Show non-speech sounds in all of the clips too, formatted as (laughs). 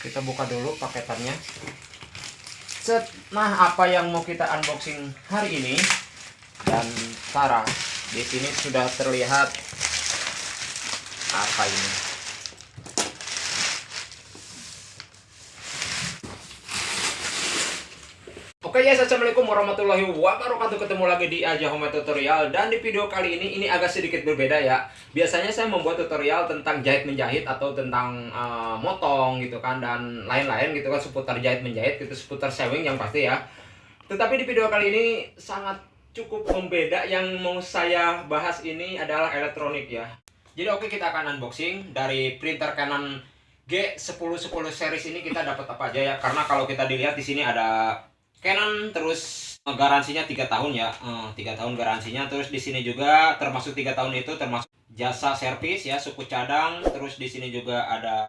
kita buka dulu paketannya. Set. Nah apa yang mau kita unboxing hari ini? Dan Sarah di sini sudah terlihat apa ini? Oke guys, assalamualaikum warahmatullahi wabarakatuh. Ketemu lagi di Aja Home Tutorial. Dan di video kali ini, ini agak sedikit berbeda ya Biasanya saya membuat tutorial tentang jahit menjahit Atau tentang uh, motong gitu kan Dan lain-lain gitu kan Seputar jahit menjahit gitu Seputar sewing yang pasti ya. Tetapi di video kali ini sangat cukup membeda. Yang mau saya bahas ini adalah elektronik ya. Jadi oke kita akan unboxing. Dari printer Canon G1010 series ini kita dapat apa aja ya? Karena kalau kita dilihat di sini ada Canon terus garansinya tiga tahun ya. Eh, tiga tahun garansinya. Terus di sini juga termasuk tiga tahun itu termasuk jasa servis ya suku cadang. Terus di sini juga ada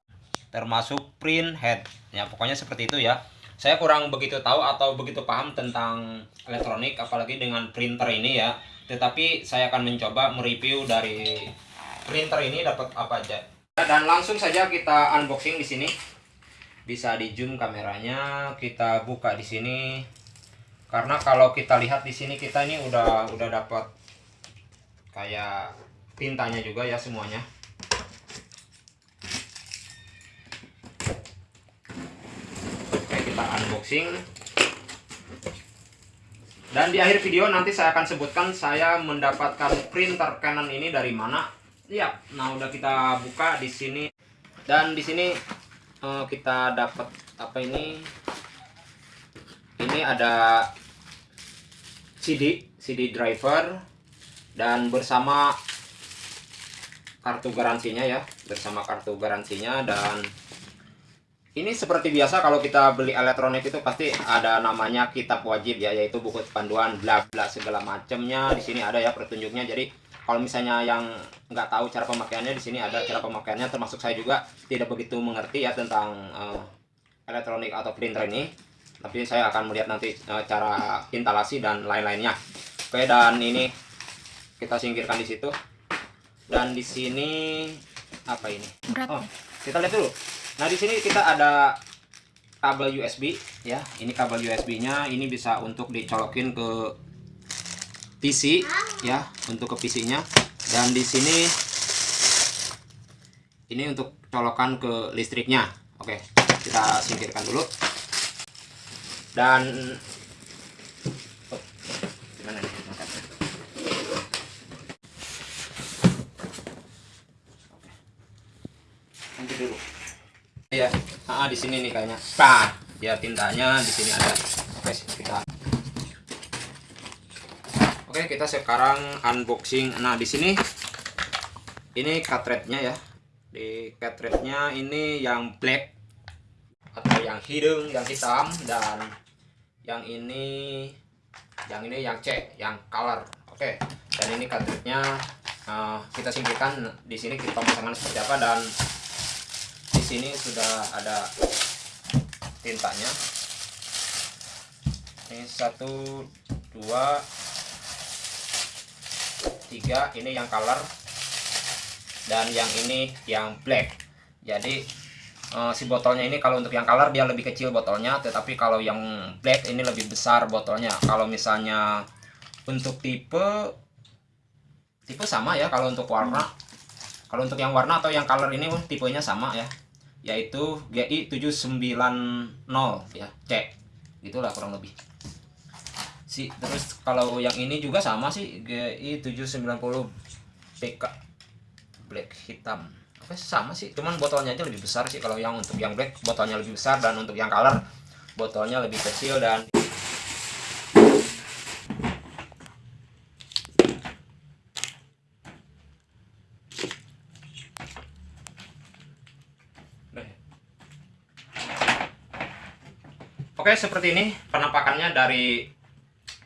termasuk print head. Ya pokoknya seperti itu ya. Saya kurang begitu tahu atau begitu paham tentang elektronik apalagi dengan printer ini ya. Tetapi saya akan mencoba mereview dari printer ini dapat apa aja. Dan langsung saja kita unboxing di sini. Bisa di zoom kameranya kita buka di sini karena kalau kita lihat di sini kita ini udah udah dapat kayak tintanya juga ya semuanya. Oke kita unboxing. Dan di akhir video nanti saya akan sebutkan saya mendapatkan printer Canon ini dari mana. Ya nah udah kita buka di sini. Dan di sini uh, kita dapat apa ini? Ini ada CD CD driver dan bersama kartu garansinya ya bersama kartu garansinya dan ini seperti biasa kalau kita beli elektronik itu pasti ada namanya kitab wajib ya yaitu buku panduan bla bla segala macamnya di sini ada ya petunjuknya. Jadi kalau misalnya yang nggak tahu cara pemakaiannya di sini ada cara pemakaiannya. Termasuk saya juga tidak begitu mengerti ya tentang uh, elektronik atau printer ini tapi saya akan melihat nanti uh, cara instalasi dan lain-lainnya. Oke dan ini kita singkirkan di situ. Dan di sini apa ini? Berat. oh kita lihat dulu. Nah di sini kita ada kabel USB ya. Ini kabel USB nya ini bisa untuk dicolokin ke PC ya untuk ke PC-nya dan di sini ini untuk colokan ke listriknya. Oke, kita singkirkan dulu. Dan oh, gimana nih. Lanjut dulu. Ya, ah, di sini nih kayaknya. Bah, ya tintanya di sini ada. Oke, kita Oke, kita sekarang unboxing. Nah, di sini ini cartridge-nya ya. Di cartridge-nya ini yang black yang hidung, yang hitam dan yang ini yang ini yang C, yang color. Oke. Dan ini cartridge-nya uh, kita singkirkan di sini kita pemasangan seperti apa dan di sini sudah ada tintanya. Ini satu, dua, tiga ini yang color dan yang ini yang black jadi uh, si botolnya ini kalau untuk yang color dia lebih kecil botolnya tetapi kalau yang black ini lebih besar botolnya. Kalau misalnya untuk tipe tipe sama ya kalau untuk warna. Kalau untuk yang warna atau yang color ini tipenya sama ya. Yaitu GI 790 ya C. Gitulah kurang lebih. Si terus kalau yang ini juga sama sih GI 790 PK black hitam oke sama sih cuman botolnya aja lebih besar sih kalau yang untuk yang black botolnya lebih besar dan untuk yang color botolnya lebih kecil dan Oke, seperti ini penampakannya dari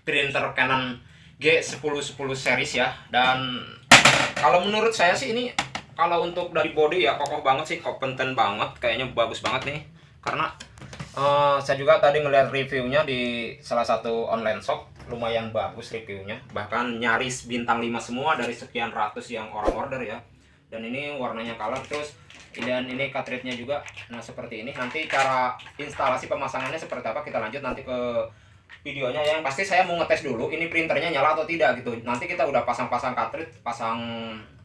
printer Canon G1010 series ya dan kalau menurut saya sih ini kalau untuk dari body ya kokoh banget sih kompeten banget kayaknya bagus banget nih. Karena uh, saya juga tadi ngeliat reviewnya di salah satu online shop lumayan bagus reviewnya. Bahkan nyaris bintang 5 semua dari sekian ratus yang orang order ya. Dan ini warnanya color terus dan ini cartridge-nya juga. Nah seperti ini. Nanti cara instalasi pemasangannya seperti apa kita lanjut nanti ke videonya yang pasti saya mau ngetes dulu ini printernya nyala atau tidak gitu. Nanti kita udah pasang-pasang cartridge pasang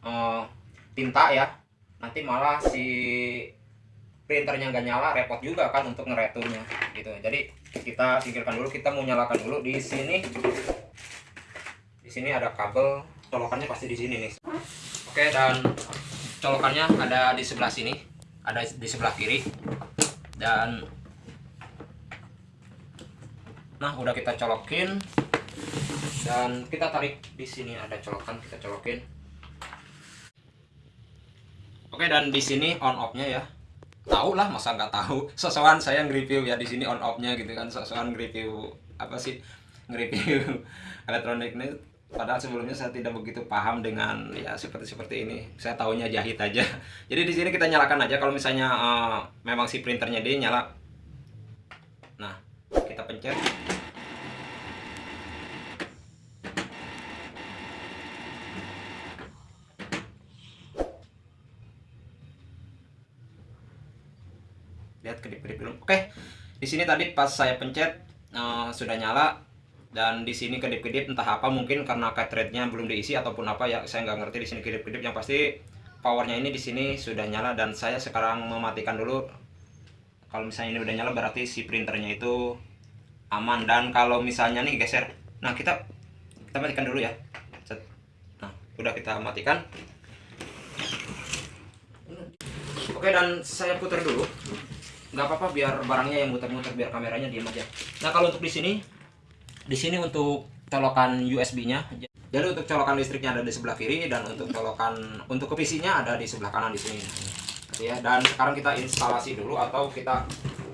uh, tinta ya. Nanti malah si printernya nggak nyala repot juga kan untuk ngereturnya gitu. Jadi kita singkirkan dulu kita mau nyalakan dulu di sini. Di sini ada kabel colokannya pasti di sini nih. Oke dan colokannya ada di sebelah sini ada di sebelah kiri. Dan nah udah kita colokin. Dan kita tarik di sini ada colokan kita colokin oke dan di sini on off nya ya. Tahu lah masa nggak tahu. Sosokan saya nge-review ya di sini on off nya gitu kan. Sosokan nge-review apa sih nge-review (laughs) elektronik ini padahal sebelumnya saya tidak begitu paham dengan ya seperti seperti ini. Saya tahunya jahit aja. (laughs) Jadi di sini kita nyalakan aja. Kalau misalnya uh, memang si printernya dia nyala. Nah kita pencet lihat kedip-kedip dulu oke di sini tadi pas saya pencet uh, sudah nyala dan di sini kedip-kedip entah apa mungkin karena cartridge-nya belum diisi ataupun apa ya saya nggak ngerti di sini kedip-kedip. Yang pasti powernya ini di sini sudah nyala dan saya sekarang mematikan dulu. Kalau misalnya ini udah nyala berarti si printernya itu aman. Dan kalau misalnya nih geser. Nah kita kita matikan dulu ya. Nah udah kita matikan. Oke dan saya putar dulu nggak apa-apa biar barangnya yang muter-muter biar kameranya diam aja nah kalau untuk di sini di sini untuk colokan USB-nya. Jadi untuk colokan listriknya ada di sebelah kiri dan untuk colokan untuk ke PC-nya ada di sebelah kanan di sini. Ya, dan sekarang kita instalasi dulu atau kita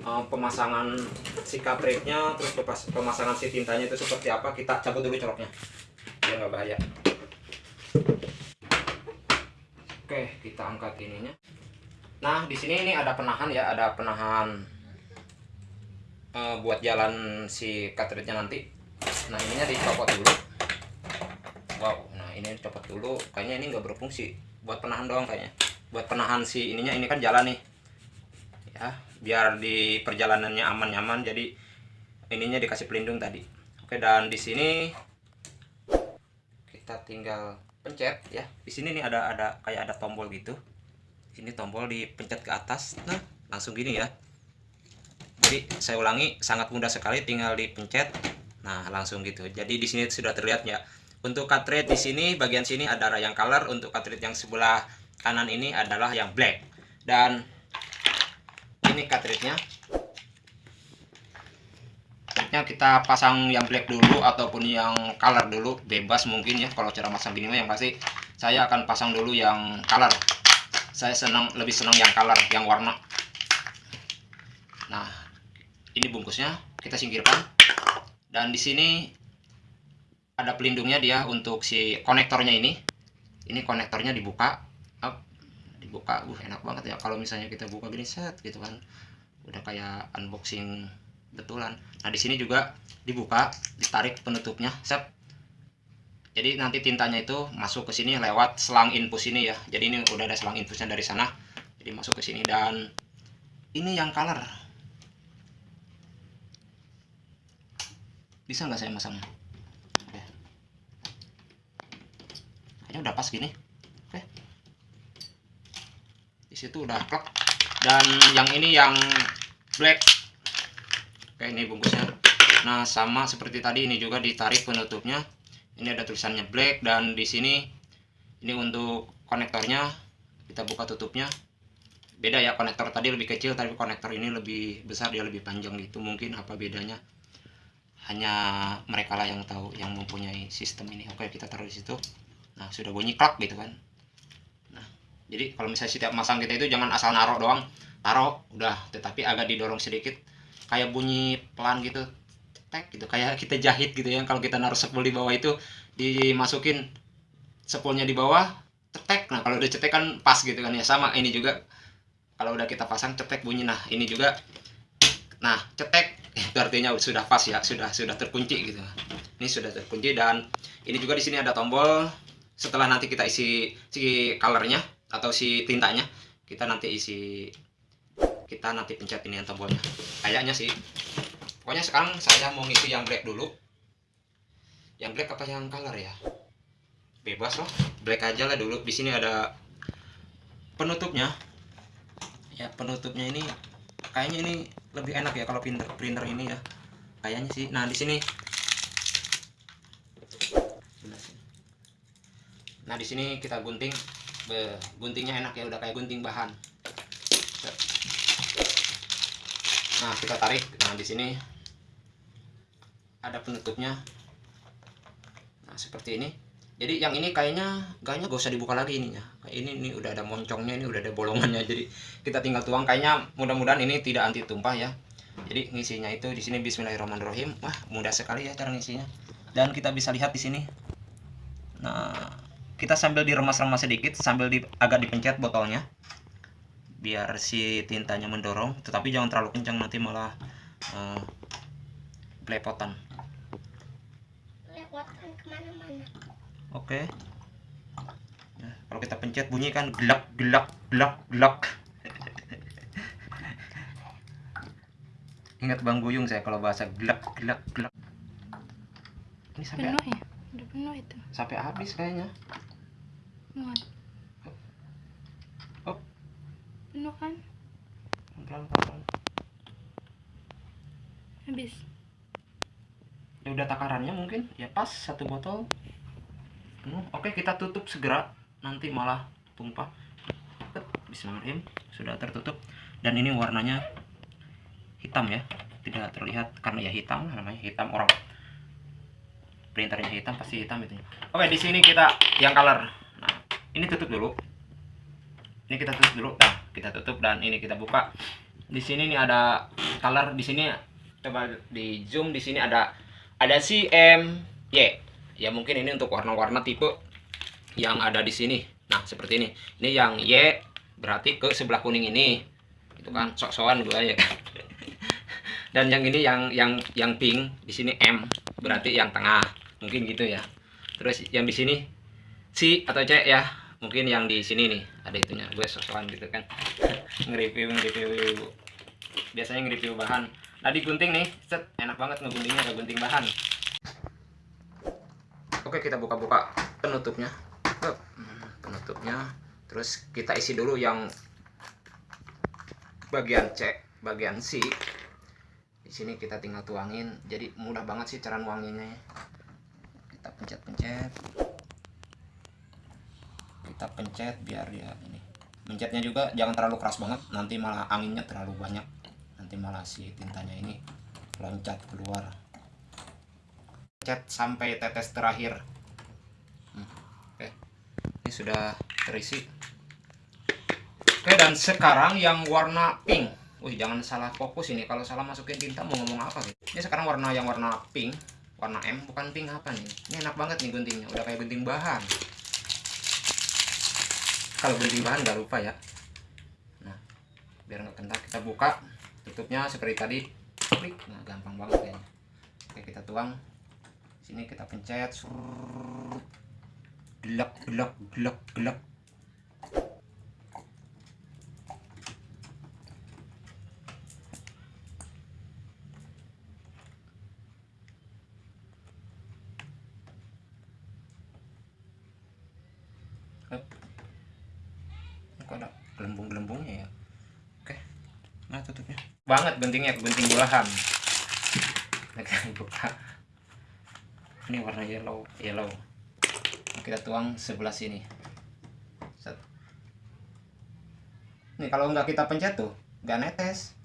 uh, pemasangan si cartridge-nya terus pemasangan si tintanya itu seperti apa kita cabut dulu coloknya. Biar nggak bahaya. Oke, kita angkat ininya. Nah, di sini ini ada penahan ya, ada penahan uh, buat jalan si cartridge-nya nanti. Nah ininya dicopot dulu. Wow nah ini copot dulu. Kayaknya ini nggak berfungsi. Buat penahan doang kayaknya. Buat penahan si ininya ini kan jalan nih. Ya biar di perjalanannya aman nyaman jadi ininya dikasih pelindung tadi. Oke dan di sini kita tinggal pencet ya. Di sini nih ada ada kayak ada tombol gitu ini tombol dipencet ke atas nah langsung gini ya jadi saya ulangi sangat mudah sekali tinggal dipencet Nah, langsung gitu. Jadi di sini sudah terlihat ya. Untuk cartridge di sini bagian sini ada yang color, untuk cartridge yang sebelah kanan ini adalah yang black. Dan ini cartridge-nya. kita pasang yang black dulu ataupun yang color dulu, bebas mungkin ya kalau cara masang gini yang pasti saya akan pasang dulu yang color. Saya senang lebih senang yang color, yang warna. Nah, ini bungkusnya. Kita singkirkan. Dan di sini ada pelindungnya dia untuk si konektornya ini. Ini konektornya dibuka. Up dibuka. Uh enak banget ya kalau misalnya kita buka gini set gitu kan. Udah kayak unboxing betulan. Nah di sini juga dibuka ditarik penutupnya. Set jadi nanti tintanya itu masuk ke sini lewat selang infus ini ya. Jadi ini udah ada selang infusnya dari sana. Jadi masuk ke sini dan ini yang color. Bisa nggak saya masangnya? Oke. Kayaknya udah pas gini. Oke. Di situ udah plek. Dan yang ini yang black. Oke ini bungkusnya. Nah sama seperti tadi ini juga ditarik penutupnya ini ada tulisannya black dan di sini ini untuk konektornya. Kita buka tutupnya. Beda ya konektor tadi lebih kecil tapi konektor ini lebih besar dia lebih panjang gitu. Mungkin apa bedanya? Hanya mereka lah yang tahu yang mempunyai sistem ini. Oke kita taruh di situ. Nah sudah bunyi klak gitu kan. Nah jadi kalau misalnya setiap masang kita itu jangan asal naruh doang. Taruh udah. Tetapi agak didorong sedikit. Kayak bunyi pelan gitu tek gitu. Kayak kita jahit gitu ya kalau kita naruh sepul di bawah itu dimasukin sepulnya di bawah cetek. Nah kalau udah cetek kan pas gitu kan ya. Sama ini juga kalau udah kita pasang cetek bunyi. Nah ini juga nah cetek. Itu artinya sudah pas ya sudah sudah terkunci gitu. Ini sudah terkunci dan ini juga di sini ada tombol. Setelah nanti kita isi si colornya atau si tintanya kita nanti isi kita nanti pencet ini yang tombolnya. Kayaknya sih pokoknya sekarang saya mau ngisi yang black dulu. Yang black apa yang color ya? Bebas loh. Black aja lah dulu. Di sini ada penutupnya. Ya penutupnya ini kayaknya ini lebih enak ya kalau printer printer ini ya. Kayaknya sih. Nah di sini. Nah di sini kita gunting. Guntingnya enak ya udah kayak gunting bahan. Nah kita tarik. Nah di sini ada penutupnya. Nah seperti ini. Jadi yang ini kayaknya kayaknya gak usah dibuka lagi ininya. Ini ini udah ada moncongnya ini udah ada bolongannya. Jadi kita tinggal tuang. Kayaknya mudah-mudahan ini tidak anti tumpah ya. Jadi ngisinya itu di sini Bismillahirrahmanirrahim. Wah mudah sekali ya cara ngisinya. Dan kita bisa lihat di sini. Nah kita sambil diremas-remas sedikit sambil di, agak dipencet botolnya. Biar si tintanya mendorong. Tetapi jangan terlalu kencang nanti malah uh, belepotan ke mana-mana. Oke. Okay. nah, kalau kita pencet bunyi kan gelak gelak gelak gelak (laughs) ingat bang guyung saya kalau bahasa gelak gelak gelak ini sampai penuh ya? Udah penuh itu. Sampai habis kayaknya. Muat. Oh penuh kan? Pelan pelan habis ya udah takarannya mungkin? Ya pas satu botol. Penuh. Oke kita tutup segera. Nanti malah tumpah. Bismillahirrahmanirrahim. Sudah tertutup. Dan ini warnanya hitam ya. Tidak terlihat karena ya hitam namanya hitam orang. Printernya hitam pasti hitam itu. Oke di sini kita yang color. Ini tutup dulu. Ini kita tutup dulu. Nah kita tutup dan ini kita buka. Di sini nih ada color. Di sini coba di zoom di sini ada ada si M Y ya mungkin ini untuk warna-warna tipe yang ada di sini. Nah seperti ini. Ini yang Y berarti ke sebelah kuning ini. Itu kan sok-sokan gua ya (laughs) dan yang ini yang yang yang pink di sini M berarti yang tengah. Mungkin gitu ya. Terus yang di sini C atau C ya. Mungkin yang di sini nih ada itunya. Gue sosokan gitu kan. (laughs) Nge-review nge-review. Biasanya nge-review bahan nah digunting nih. Set enak banget ngeguntingnya gak gunting bahan. Oke kita buka-buka penutupnya. Penutupnya. Terus kita isi dulu yang bagian C bagian C. Di sini kita tinggal tuangin. Jadi mudah banget sih cara nuanginnya. Kita pencet-pencet. Kita pencet biar dia ini. Pencetnya juga jangan terlalu keras banget nanti malah anginnya terlalu banyak nanti malah si tintanya ini loncat keluar. Pencet sampai tetes terakhir. Hmm, oke. Ini sudah terisi. Oke dan sekarang yang warna pink. Wih jangan salah fokus ini. Kalau salah masukin tinta mau ngomong apa gitu ini sekarang warna yang warna pink. Warna M bukan pink apa nih? Ini enak banget nih guntingnya. Udah kayak gunting bahan. Kalau beli bahan nggak lupa ya. Nah biar nggak kental kita buka tutupnya seperti tadi. Klik. Nah gampang banget kayaknya. Oke kita tuang. Sini kita pencet. Gelap gelap gelap gelap gelembung-gelembungnya ya oke nah tutupnya banget guntingnya gunting bulahan (laughs) buka. Ini warna yellow yellow. Nah, kita tuang sebelah sini. Set. nih kalau nggak kita pencet tuh nggak netes.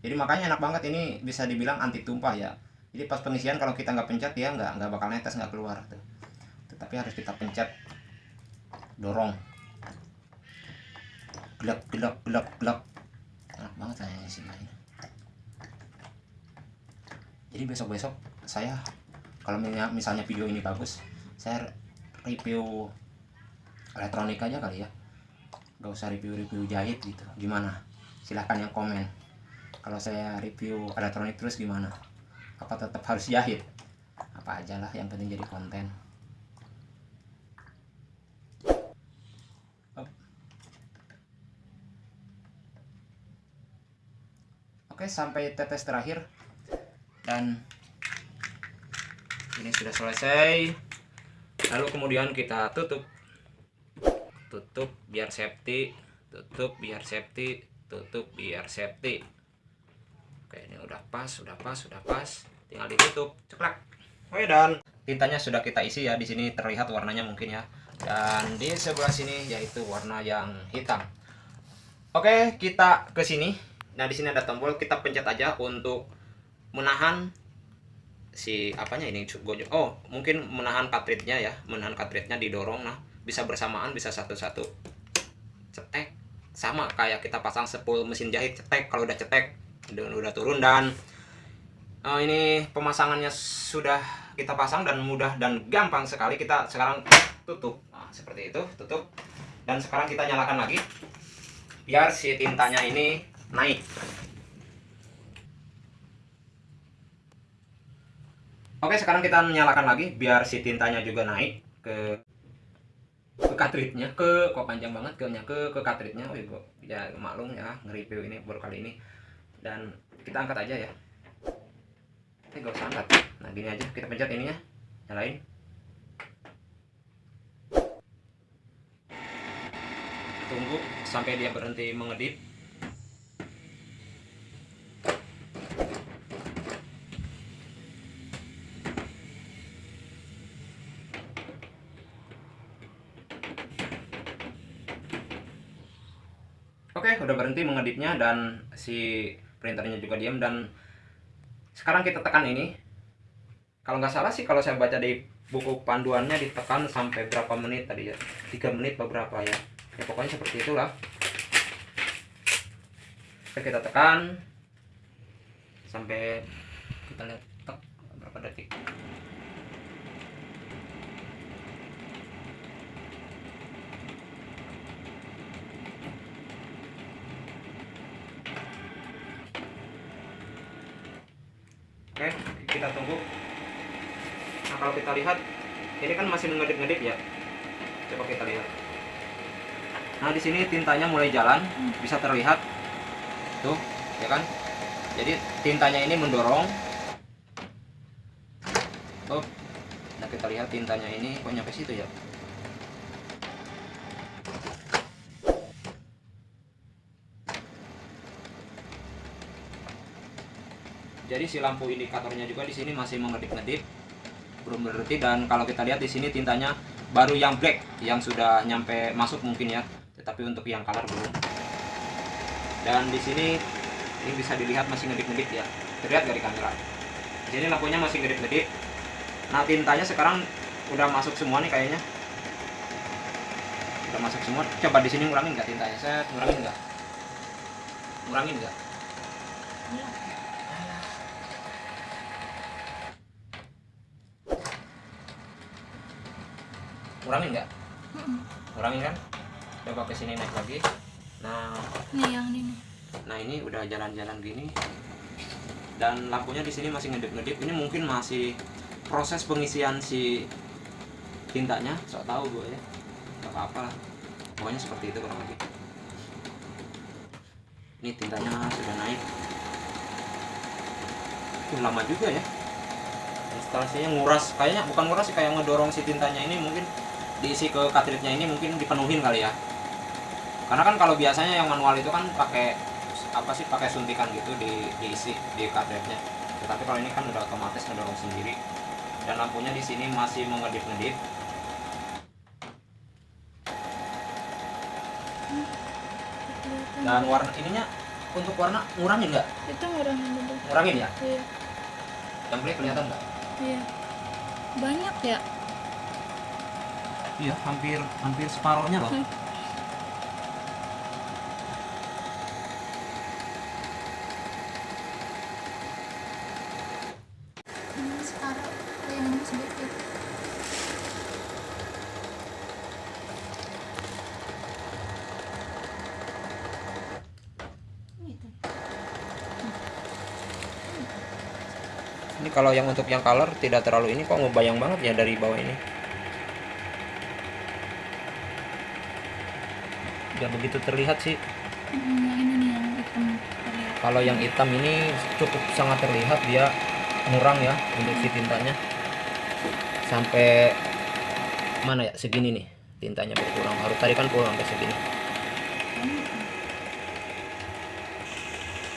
Jadi makanya enak banget ini bisa dibilang anti tumpah ya. Jadi pas pengisian kalau kita nggak pencet ya nggak nggak bakal netes nggak keluar tuh. Tetapi harus kita pencet. Dorong. Gelap gelap gelap gelap enak banget kayaknya sih main jadi besok besok saya kalau misalnya video ini bagus saya review elektronik aja kali ya. Gak usah review-review jahit gitu. Gimana? Silahkan yang komen. Kalau saya review elektronik terus gimana? Apa tetap harus jahit? Apa aja lah yang penting jadi konten. Oke sampai tetes terakhir dan ini sudah selesai. Lalu kemudian kita tutup. Tutup biar safety. Tutup biar safety. Tutup biar safety. Oke ini udah pas udah pas udah pas. Tinggal ditutup. Ceklak. Oke dan tintanya sudah kita isi ya. Di sini terlihat warnanya mungkin ya. Dan di sebelah sini yaitu warna yang hitam. Oke kita ke sini. Nah di sini ada tombol. Kita pencet aja untuk menahan si apanya ini gojok oh mungkin menahan cartridge-nya ya menahan cartridge-nya didorong nah. Bisa bersamaan bisa satu-satu. Cetek. Sama kayak kita pasang sepul mesin jahit cetek. Kalau udah cetek udah, udah turun dan uh, ini pemasangannya sudah kita pasang dan mudah dan gampang sekali. Kita sekarang tutup. Nah, seperti itu tutup. Dan sekarang kita nyalakan lagi biar si tintanya ini naik Oke sekarang kita nyalakan lagi biar si tintanya juga naik ke ke cartridge-nya ke kok panjang banget? Ke ke ke cartridge-nya oh ibu ya maklum ya nge-review ini baru kali ini. Dan kita angkat aja ya. Eh gak usah angkat. Nah gini aja. Kita pencet ininya. Nyalain. Tunggu sampai dia berhenti mengedip Oke, udah berhenti mengedipnya dan si printernya juga diam dan sekarang kita tekan ini. Kalau nggak salah sih kalau saya baca di buku panduannya ditekan sampai berapa menit tadi ya? 3 menit beberapa ya. Ya pokoknya seperti itulah. Oke, kita tekan sampai kita lihat berapa detik. Oke, kita tunggu. Nah, kalau kita lihat, ini kan masih ngedip-ngedip ya. Coba kita lihat. Nah, di sini tintanya mulai jalan, bisa terlihat. Tuh, ya kan? Jadi tintanya ini mendorong. Tuh. Nah, kita lihat tintanya ini kok nyampe situ ya. Jadi si lampu indikatornya juga di sini masih mengedip-ngedip, belum berhenti dan kalau kita lihat di sini tintanya baru yang black yang sudah nyampe masuk mungkin ya, tetapi untuk yang color belum. Dan di sini ini bisa dilihat masih ngedip-ngedip ya, terlihat dari kamera. Di sini lampunya masih ngedip-ngedip. Nah tintanya sekarang udah masuk semua nih kayaknya. Udah masuk semua. Coba di sini ngurangin nggak tintanya? Saya ngurangin nggak? Ngurangin nggak? Kurangin nggak? Kurangin kan? Coba ke sini naik lagi. Nah Nih yang ini nah ini udah jalan-jalan gini. Dan lampunya di sini masih ngedip-ngedip. Ini mungkin masih proses pengisian si tintanya. Sok tahu gue ya. Nggak apa-apa lah. Pokoknya seperti itu kurang lebih. Ini tintanya sudah naik. Uh, lama juga ya. Instalasinya nguras. Kayaknya bukan nguras sih kayak ngedorong si tintanya ini mungkin diisi ke cartridge-nya ini mungkin dipenuhin kali ya karena kan kalau biasanya yang manual itu kan pakai apa sih pakai suntikan gitu di diisi di cartridge-nya tetapi kalau ini kan udah otomatis ngedorong sendiri dan lampunya di sini masih mengedip-ngedip dan warna ininya untuk warna ngurangin nggak Itu ngurangin dulu. ngurangin ya Iya. yang beli kelihatan nggak Iya. Banyak ya? Iya hampir hampir separohnya loh Hmm. Ini sekarang yang ini sedikit. Gitu. Ini kalau yang untuk yang color tidak terlalu ini kok ngebayang banget ya dari bawah ini. Gak begitu terlihat sih. Hmm, yang ini nih yang hitam terlihat. kalau yang hitam ini cukup sangat terlihat dia ngurang ya untuk si tintanya. Sampai mana ya segini nih tintanya berkurang. Harus tarikan pulang sampai segini.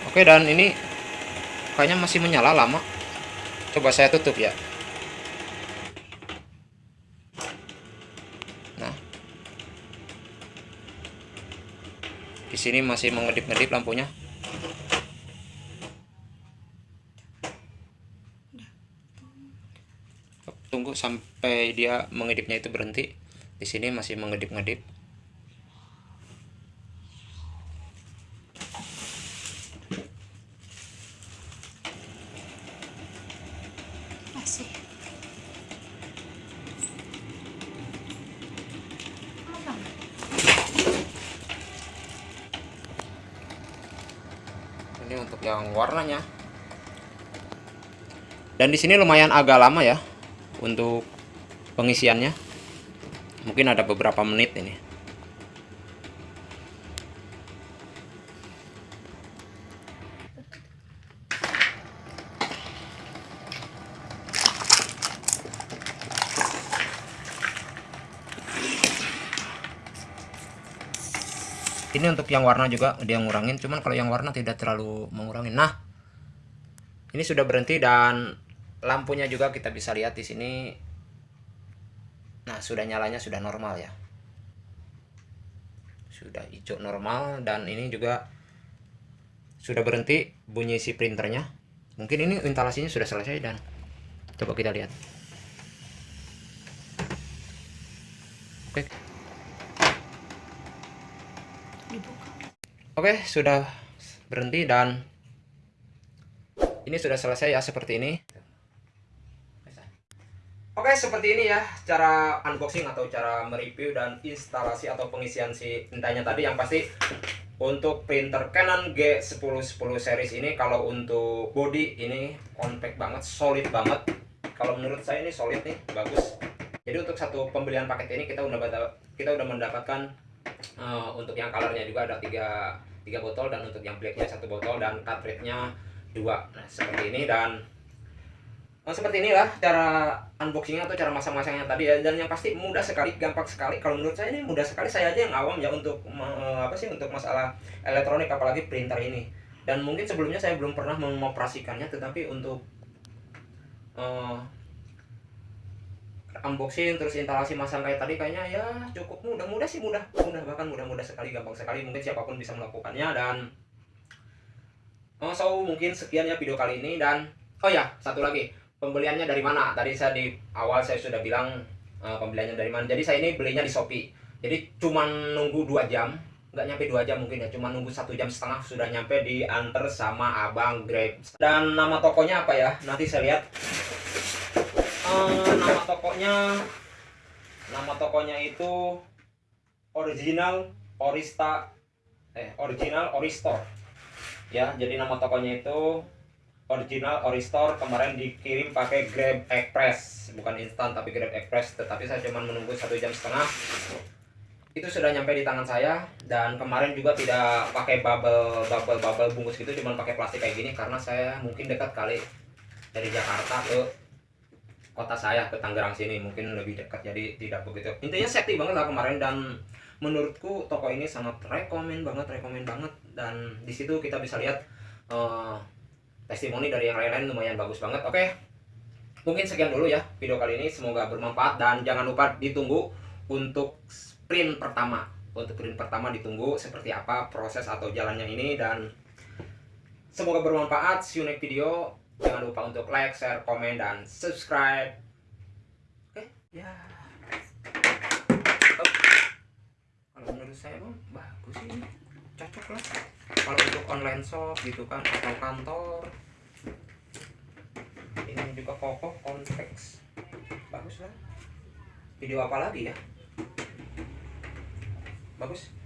Oke dan ini kayaknya masih menyala lama. Coba saya tutup ya sini masih mengedip-ngedip lampunya. Tunggu sampai dia mengedipnya itu berhenti. Di sini masih mengedip-ngedip Masih. Mana? Ini untuk yang warnanya. Dan di sini lumayan agak lama ya untuk pengisiannya. Mungkin ada beberapa menit ini ini untuk yang warna juga dia ngurangin cuman kalau yang warna tidak terlalu mengurangi nah ini sudah berhenti dan lampunya juga kita bisa lihat di sini. Nah sudah nyalanya sudah normal ya. Sudah hijau normal dan ini juga sudah berhenti bunyi si printernya. Mungkin ini instalasinya sudah selesai dan coba kita lihat. Oke. Dibuka. Oke, sudah berhenti dan ini sudah selesai ya seperti ini. Oke, seperti ini ya cara unboxing atau cara mereview dan instalasi atau pengisian si tintanya tadi yang pasti untuk printer Canon G1010 series ini kalau untuk body ini compact banget, solid banget. Kalau menurut saya ini solid nih, bagus. Jadi untuk satu pembelian paket ini kita udah kita udah mendapatkan eh, untuk yang colornya juga ada tiga tiga botol dan untuk yang blacknya satu botol dan cartridge-nya dua. Nah seperti ini dan Nah, seperti inilah cara unboxingnya atau cara masang-masangnya tadi ya. Dan yang pasti mudah sekali gampang sekali. Kalau menurut saya ini mudah sekali. Saya aja yang awam ya untuk me- apa sih untuk masalah elektronik apalagi printer ini. Dan mungkin sebelumnya saya belum pernah mengoperasikannya tetapi untuk eh, unboxing terus instalasi masang kayak tadi kayaknya ya cukup mudah. Mudah sih mudah. Mudah bahkan mudah mudah sekali gampang sekali. Mungkin siapa pun bisa melakukannya dan oh, so mungkin sekian ya video kali ini dan oh ya satu lagi. Pembeliannya dari mana? Tadi saya di awal saya sudah bilang eh, pembeliannya dari mana. Jadi saya ini belinya di Shopee. Jadi cuman nunggu dua jam. Nggak nyampe dua jam mungkin ya cuma nunggu satu jam setengah sudah nyampe diantar sama abang Grab. Dan nama tokonya apa ya? Nanti saya lihat Eh, nama tokonya. Nama tokonya itu original Orista eh original Oristore ya jadi nama tokonya itu original Oristore kemarin dikirim pakai Grab Express. Bukan instan tapi Grab Express. Tetapi saya cuma menunggu satu jam setengah. Itu sudah nyampe di tangan saya. Dan kemarin juga tidak pakai bubble bubble bubble bungkus gitu. Cuma pakai plastik kayak gini karena saya mungkin dekat kali dari Jakarta ke kota saya ke Tangerang sini mungkin lebih dekat jadi tidak begitu. Intinya safety banget lah kemarin dan menurutku toko ini sangat rekomen banget rekomen banget. Dan di situ kita bisa lihat eh, testimoni dari yang lain-lain lumayan bagus banget. Oke mungkin sekian dulu ya video kali ini semoga bermanfaat. Dan jangan lupa ditunggu untuk sprint pertama. Untuk sprint pertama ditunggu seperti apa proses atau jalannya ini dan semoga bermanfaat. See you next video jangan lupa untuk like share komen dan subscribe. Oke ya. Oh. kalau menurut saya bang bagus ini. Cocok lah. Kalau untuk online shop gitu kan atau kantor. Ini juga kokoh konteks bagus lah. Video apa lagi ya? Bagus